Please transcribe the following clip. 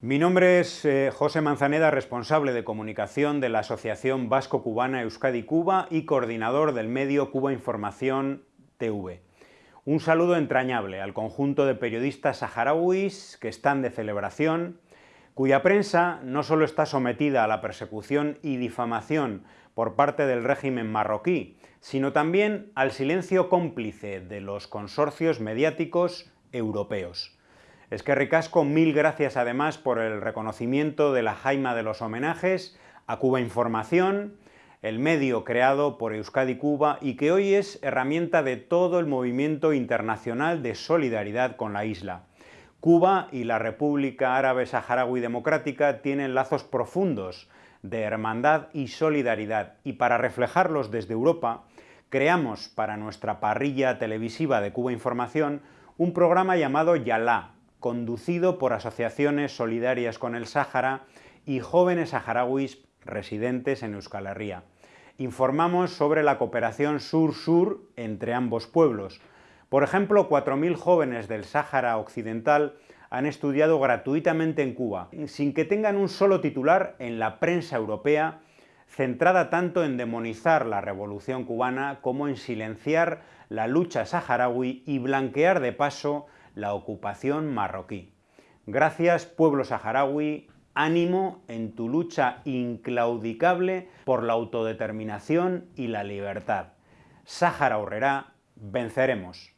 Mi nombre es eh, José Manzaneda, responsable de comunicación de la Asociación Vasco-Cubana Euskadi-Cuba y coordinador del medio Cuba Información TV. Un saludo entrañable al conjunto de periodistas saharauis que están de celebración, cuya prensa no solo está sometida a la persecución y difamación por parte del régimen marroquí, sino también al silencio cómplice de los consorcios mediáticos europeos. Es que ricasco, mil gracias además por el reconocimiento de la jaima de los homenajes a Cuba Información, el medio creado por Euskadi Cuba y que hoy es herramienta de todo el movimiento internacional de solidaridad con la isla. Cuba y la República Árabe Saharaui Democrática tienen lazos profundos de hermandad y solidaridad y para reflejarlos desde Europa creamos para nuestra parrilla televisiva de Cuba Información un programa llamado Yalá, conducido por asociaciones solidarias con el Sáhara y jóvenes saharauis residentes en Euskal Herria. Informamos sobre la cooperación sur-sur entre ambos pueblos. Por ejemplo, 4.000 jóvenes del Sáhara Occidental han estudiado gratuitamente en Cuba, sin que tengan un solo titular en la prensa europea, centrada tanto en demonizar la revolución cubana como en silenciar la lucha saharaui y blanquear de paso la ocupación marroquí. Gracias, pueblo saharaui, ánimo en tu lucha inclaudicable por la autodeterminación y la libertad. Sáhara Horrera, venceremos.